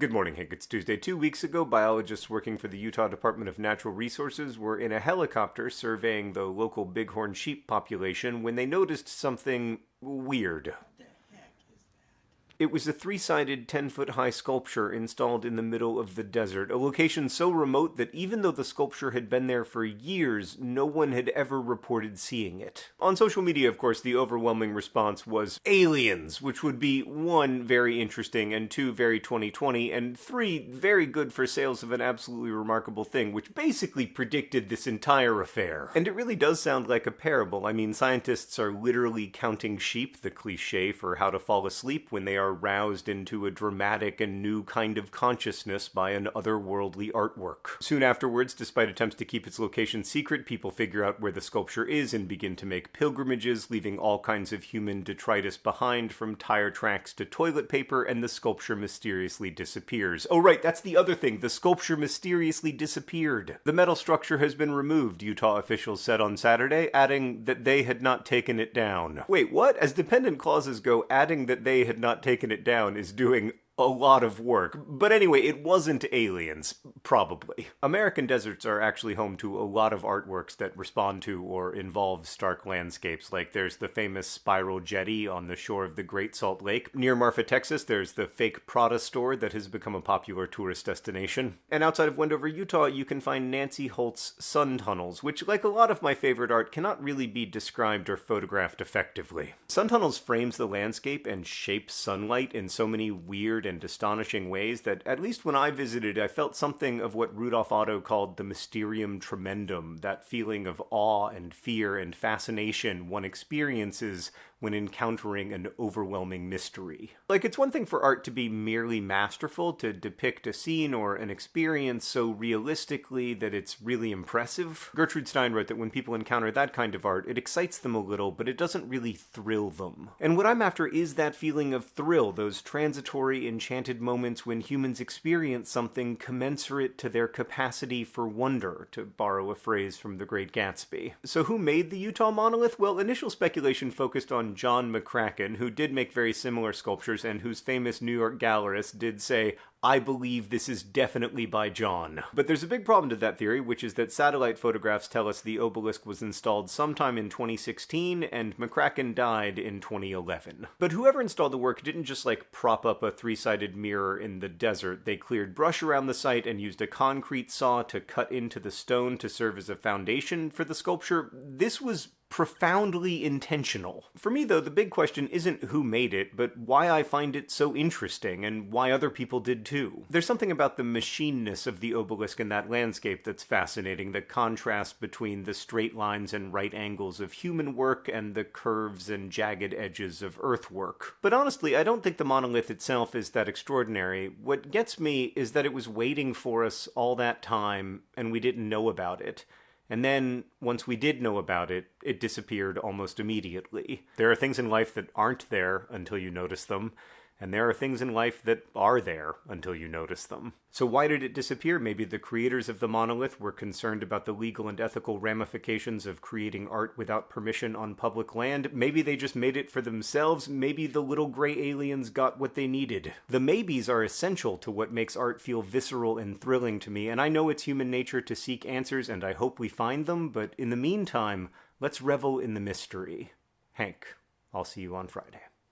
Good morning, Hank. It's Tuesday. Two weeks ago, biologists working for the Utah Department of Natural Resources were in a helicopter surveying the local bighorn sheep population when they noticed something weird. It was a three sided, 10 foot high sculpture installed in the middle of the desert, a location so remote that even though the sculpture had been there for years, no one had ever reported seeing it. On social media, of course, the overwhelming response was aliens, which would be one, very interesting, and two, very 2020, and three, very good for sales of an absolutely remarkable thing, which basically predicted this entire affair. And it really does sound like a parable. I mean, scientists are literally counting sheep, the cliche for how to fall asleep when they are are roused into a dramatic and new kind of consciousness by an otherworldly artwork. Soon afterwards, despite attempts to keep its location secret, people figure out where the sculpture is and begin to make pilgrimages, leaving all kinds of human detritus behind, from tire tracks to toilet paper, and the sculpture mysteriously disappears. Oh, right, that's the other thing. The sculpture mysteriously disappeared. The metal structure has been removed, Utah officials said on Saturday, adding that they had not taken it down. Wait, what? As dependent clauses go, adding that they had not taken taken it down is doing a lot of work. But anyway, it wasn't aliens, probably. American deserts are actually home to a lot of artworks that respond to or involve stark landscapes. Like there's the famous spiral jetty on the shore of the Great Salt Lake. Near Marfa, Texas, there's the fake Prada store that has become a popular tourist destination. And outside of Wendover, Utah, you can find Nancy Holt's sun tunnels, which, like a lot of my favorite art, cannot really be described or photographed effectively. Sun tunnels frames the landscape and shapes sunlight in so many weird and astonishing ways that, at least when I visited, I felt something of what Rudolf Otto called the mysterium tremendum, that feeling of awe and fear and fascination one experiences when encountering an overwhelming mystery. Like, it's one thing for art to be merely masterful, to depict a scene or an experience so realistically that it's really impressive. Gertrude Stein wrote that when people encounter that kind of art, it excites them a little, but it doesn't really thrill them. And what I'm after is that feeling of thrill, those transitory, enchanted moments when humans experience something commensurate to their capacity for wonder, to borrow a phrase from The Great Gatsby. So, who made the Utah monolith? Well, initial speculation focused on John McCracken, who did make very similar sculptures and whose famous New York gallerist did say, I believe this is definitely by John. But there's a big problem to that theory, which is that satellite photographs tell us the obelisk was installed sometime in 2016 and McCracken died in 2011. But whoever installed the work didn't just like prop up a three sided mirror in the desert. They cleared brush around the site and used a concrete saw to cut into the stone to serve as a foundation for the sculpture. This was profoundly intentional. For me, though, the big question isn't who made it, but why I find it so interesting and why other people did too. There's something about the machineness of the obelisk in that landscape that's fascinating, the contrast between the straight lines and right angles of human work and the curves and jagged edges of earthwork. But honestly, I don't think the monolith itself is that extraordinary. What gets me is that it was waiting for us all that time and we didn't know about it. And then, once we did know about it, it disappeared almost immediately. There are things in life that aren't there until you notice them, and there are things in life that are there until you notice them. So why did it disappear? Maybe the creators of the monolith were concerned about the legal and ethical ramifications of creating art without permission on public land. Maybe they just made it for themselves. Maybe the little gray aliens got what they needed. The maybes are essential to what makes art feel visceral and thrilling to me, and I know it's human nature to seek answers, and I hope we find them, but in the meantime, let's revel in the mystery. Hank, I'll see you on Friday.